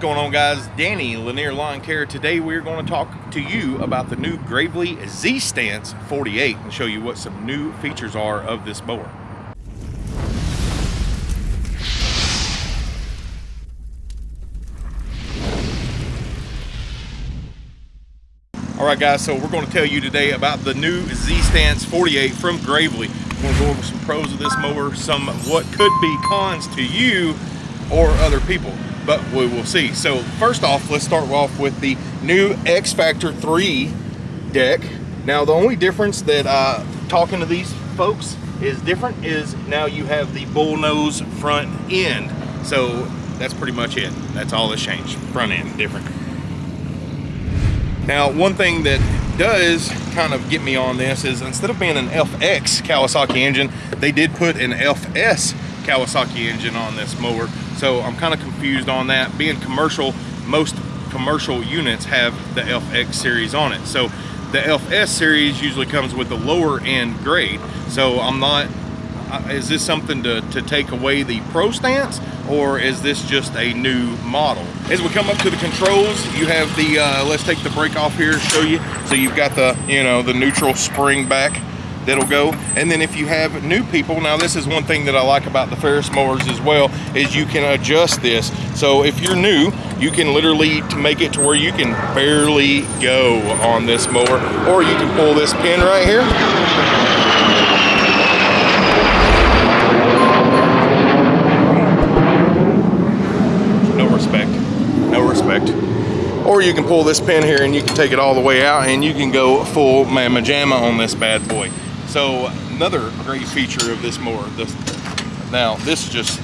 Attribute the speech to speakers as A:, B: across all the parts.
A: going on guys? Danny, Lanier Lawn Care. Today we're going to talk to you about the new Gravely Z-Stance 48 and show you what some new features are of this mower. All right guys, so we're going to tell you today about the new Z-Stance 48 from Gravely. We're going to go over some pros of this mower, some what could be cons to you or other people but we will see. So first off, let's start off with the new X Factor 3 deck. Now the only difference that uh, talking to these folks is different is now you have the bullnose front end. So that's pretty much it. That's all that's changed. Front end different. Now one thing that does kind of get me on this is instead of being an FX Kawasaki engine, they did put an FS Kawasaki engine on this mower. So I'm kind of confused on that. Being commercial, most commercial units have the FX series on it. So the FS series usually comes with the lower end grade. So I'm not, uh, is this something to, to take away the Pro stance or is this just a new model? As we come up to the controls, you have the, uh, let's take the brake off here show you. So you've got the, you know, the neutral spring back that'll go. And then if you have new people, now this is one thing that I like about the Ferris mowers as well, is you can adjust this. So if you're new, you can literally make it to where you can barely go on this mower, or you can pull this pin right here. No respect, no respect or you can pull this pin here and you can take it all the way out and you can go full mamma jamma on this bad boy so another great feature of this mower, this, now this is just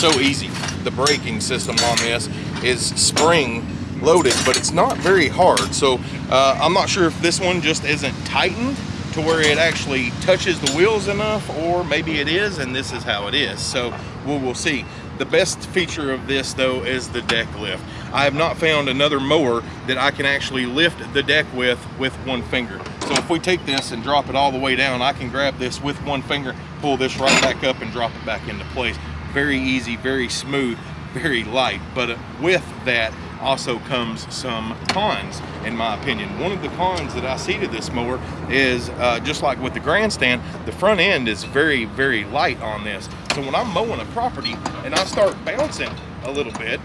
A: so easy. The braking system on this is spring loaded, but it's not very hard. So uh, I'm not sure if this one just isn't tightened to where it actually touches the wheels enough, or maybe it is, and this is how it is. So we will see. The best feature of this though is the deck lift. I have not found another mower that I can actually lift the deck with with one finger. So if we take this and drop it all the way down, I can grab this with one finger, pull this right back up and drop it back into place. Very easy, very smooth, very light. But with that also comes some cons, in my opinion. One of the cons that I see to this mower is uh, just like with the grandstand, the front end is very, very light on this. So when I'm mowing a property and I start bouncing a little bit,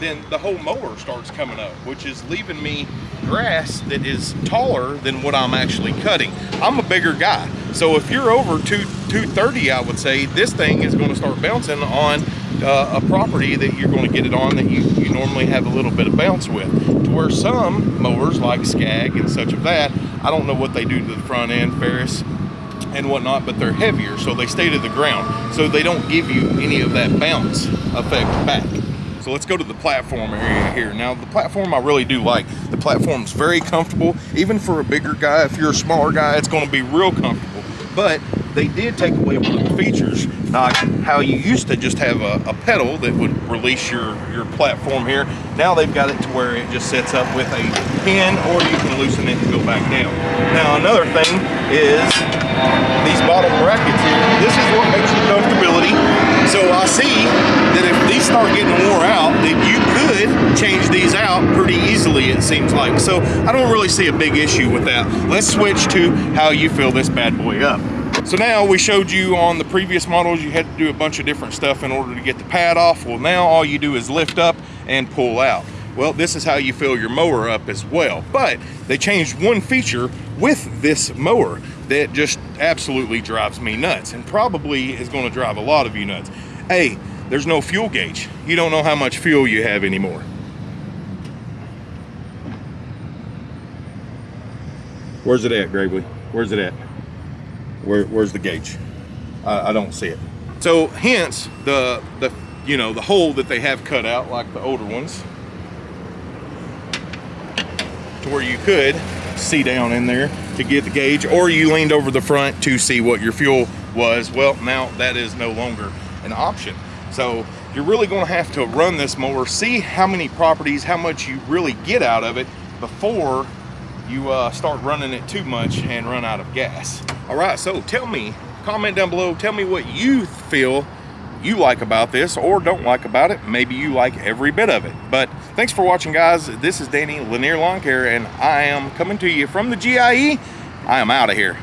A: then the whole mower starts coming up, which is leaving me grass that is taller than what I'm actually cutting. I'm a bigger guy. So if you're over two, 230, I would say, this thing is gonna start bouncing on uh, a property that you're gonna get it on that you, you normally have a little bit of bounce with. To where some mowers like Skag and such of that, I don't know what they do to the front end, Ferris, and whatnot, but they're heavier, so they stay to the ground. So they don't give you any of that bounce effect back. So let's go to the platform area here. Now the platform I really do like. The platform's very comfortable. Even for a bigger guy, if you're a smaller guy, it's gonna be real comfortable. But they did take away one of the features, like how you used to just have a, a, pedal that would release your, your platform here. Now they've got it to where it just sets up with a pin or you can loosen it and go back down. Now another thing is these bottom brackets here. This is what makes you comfortability so I see that if these start getting wore out, that you could change these out pretty easily, it seems like. So I don't really see a big issue with that. Let's switch to how you fill this bad boy up. So now we showed you on the previous models, you had to do a bunch of different stuff in order to get the pad off. Well, now all you do is lift up and pull out. Well, this is how you fill your mower up as well. But they changed one feature with this mower that just absolutely drives me nuts and probably is going to drive a lot of you nuts. Hey, there's no fuel gauge. You don't know how much fuel you have anymore. Where's it at, Gravely? Where's it at? Where, where's the gauge? I, I don't see it. So hence the, the, you know, the hole that they have cut out like the older ones to where you could see down in there to get the gauge or you leaned over the front to see what your fuel was well now that is no longer an option so you're really going to have to run this mower see how many properties how much you really get out of it before you uh, start running it too much and run out of gas all right so tell me comment down below tell me what you feel you like about this or don't like about it. Maybe you like every bit of it. But thanks for watching, guys. This is Danny Lanier Lawn Care, and I am coming to you from the GIE. I am out of here.